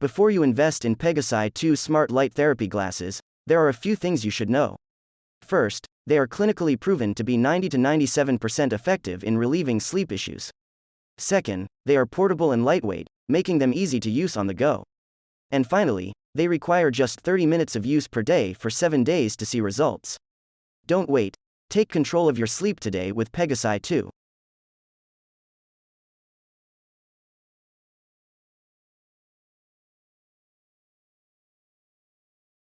Before you invest in Pegasi 2 smart light therapy glasses, there are a few things you should know. First, they are clinically proven to be 90 to 97% effective in relieving sleep issues. Second, they are portable and lightweight, making them easy to use on the go. And finally, they require just 30 minutes of use per day for 7 days to see results. Don't wait. Take control of your sleep today with Pegasi 2.